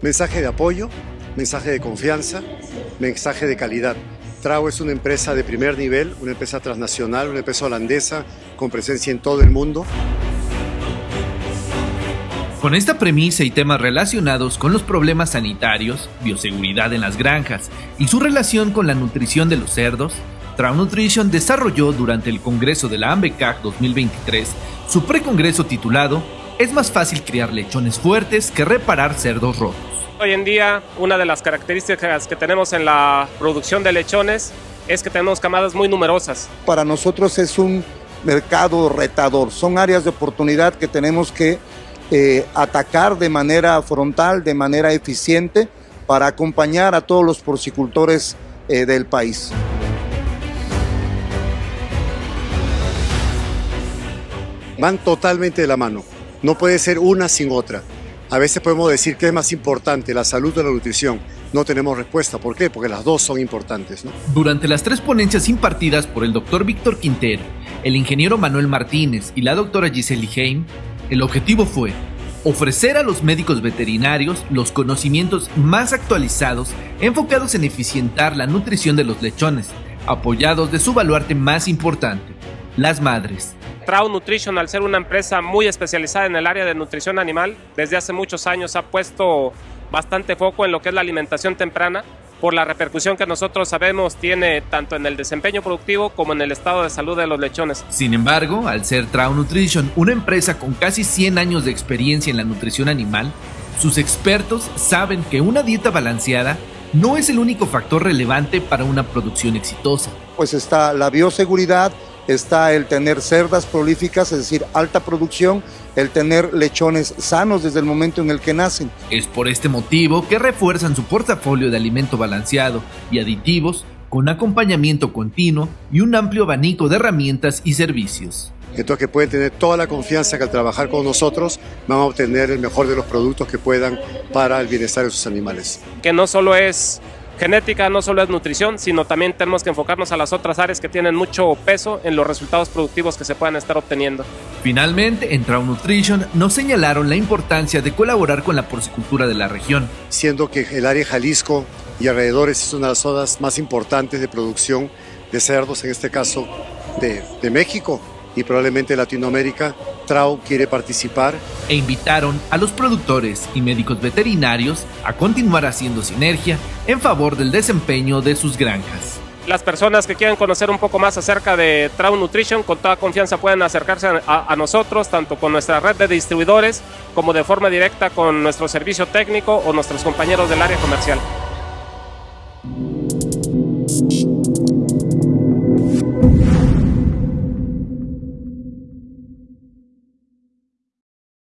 Mensaje de apoyo, mensaje de confianza, mensaje de calidad. Trau es una empresa de primer nivel, una empresa transnacional, una empresa holandesa con presencia en todo el mundo. Con esta premisa y temas relacionados con los problemas sanitarios, bioseguridad en las granjas y su relación con la nutrición de los cerdos, Trau Nutrition desarrolló durante el Congreso de la AMBECAC 2023 su precongreso titulado Es más fácil criar lechones fuertes que reparar cerdos rotos. Hoy en día, una de las características que tenemos en la producción de lechones es que tenemos camadas muy numerosas. Para nosotros es un mercado retador, son áreas de oportunidad que tenemos que eh, atacar de manera frontal, de manera eficiente, para acompañar a todos los porcicultores eh, del país. Van totalmente de la mano, no puede ser una sin otra. A veces podemos decir que es más importante la salud o la nutrición. No tenemos respuesta. ¿Por qué? Porque las dos son importantes. Durante las tres ponencias impartidas por el doctor Víctor Quintero, el ingeniero Manuel Martínez y la doctora Giselle Heim, el objetivo fue ofrecer a los médicos veterinarios los conocimientos más actualizados enfocados en eficientar la nutrición de los lechones, apoyados de su baluarte más importante, las madres. Trau Nutrition, al ser una empresa muy especializada en el área de nutrición animal, desde hace muchos años ha puesto bastante foco en lo que es la alimentación temprana por la repercusión que nosotros sabemos tiene tanto en el desempeño productivo como en el estado de salud de los lechones. Sin embargo, al ser Trau Nutrition una empresa con casi 100 años de experiencia en la nutrición animal, sus expertos saben que una dieta balanceada no es el único factor relevante para una producción exitosa. Pues está la bioseguridad, está el tener cerdas prolíficas, es decir, alta producción, el tener lechones sanos desde el momento en el que nacen. Es por este motivo que refuerzan su portafolio de alimento balanceado y aditivos con acompañamiento continuo y un amplio abanico de herramientas y servicios. Entonces que pueden tener toda la confianza que al trabajar con nosotros van a obtener el mejor de los productos que puedan para el bienestar de sus animales. Que no solo es genética no solo es nutrición, sino también tenemos que enfocarnos a las otras áreas que tienen mucho peso en los resultados productivos que se puedan estar obteniendo. Finalmente, en Trau Nutrition nos señalaron la importancia de colaborar con la porcicultura de la región. Siendo que el área Jalisco y alrededores es una de las zonas más importantes de producción de cerdos, en este caso de, de México y probablemente Latinoamérica, Trau quiere participar. E invitaron a los productores y médicos veterinarios a continuar haciendo sinergia en favor del desempeño de sus granjas. Las personas que quieran conocer un poco más acerca de Trau Nutrition, con toda confianza pueden acercarse a, a, nosotros, tanto con nuestra red de distribuidores como de forma directa con nuestro servicio técnico o nuestros compañeros del área comercial.